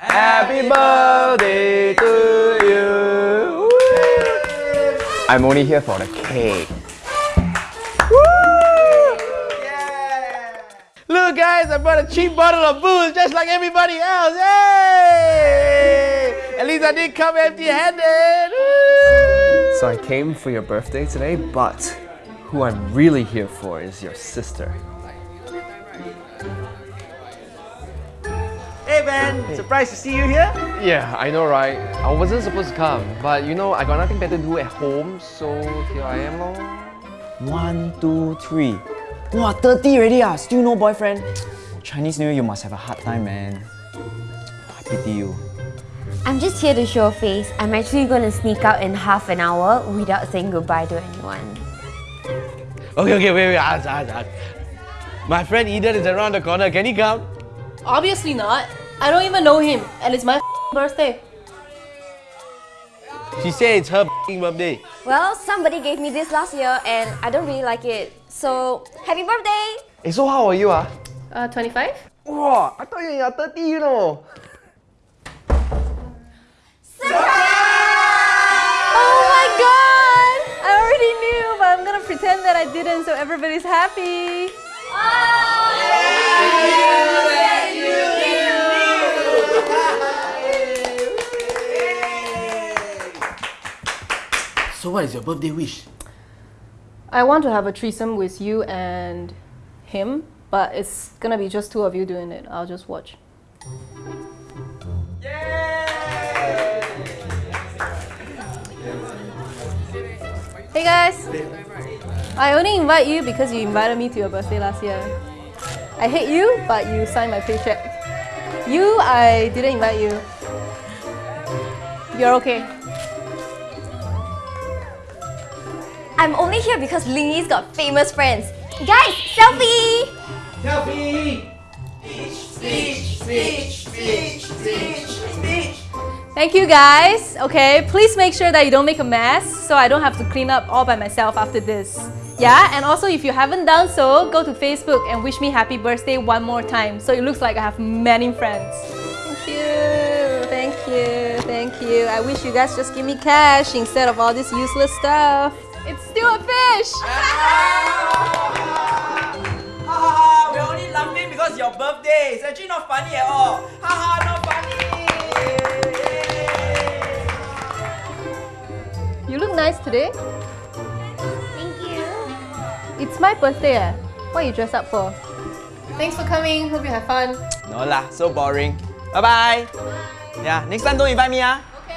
Happy birthday to you. I'm only here for the cake. Woo! Yeah! Look guys, I brought a cheap bottle of booze just like everybody else. Hey! At least I didn't come empty-handed. So I came for your birthday today, but who I'm really here for is your sister. Hey man, surprised to see you here. Yeah, I know right? I wasn't supposed to come, but you know, I got nothing better to do at home, so here I am lor. One, two, three. Wow, 30 already ah, still no boyfriend. Chinese New Year, you must have a hard time, man. I pity you. I'm just here to show face. I'm actually going to sneak out in half an hour without saying goodbye to anyone. Okay, okay, wait, wait, ask, ask, ask. My friend Eden is around the corner. Can he come? Obviously not. I don't even know him, and it's my birthday. She said it's her birthday. Well, somebody gave me this last year and I don't really like it. So, happy birthday! Hey, so how are you ah? Uh, 25? Wow, I thought you were 30, you know. Oh my god! I already knew, but I'm gonna pretend that I didn't so everybody's happy. So what is your birthday wish? I want to have a threesome with you and him, but it's gonna be just two of you doing it. I'll just watch. Hey guys! I only invite you because you invited me to your birthday last year. I hate you, but you signed my paycheck. You, I didn't invite you. You're okay. I'm only here because Lingy's got famous friends. Guys, selfie! Selfie! Thank you guys. Okay, please make sure that you don't make a mess so I don't have to clean up all by myself after this. Yeah, and also if you haven't done so, go to Facebook and wish me happy birthday one more time so it looks like I have many friends. Thank you, thank you, thank you. I wish you guys just give me cash instead of all this useless stuff. It's still a fish! Haha, we're only laughing because your birthday. It's actually not funny at all. Haha, not funny. You look nice today. Thank you. It's my birthday eh? What you dress up for? Thanks for coming. Hope you have fun. No lah, so boring. Bye bye. Yeah, next time don't invite me ah.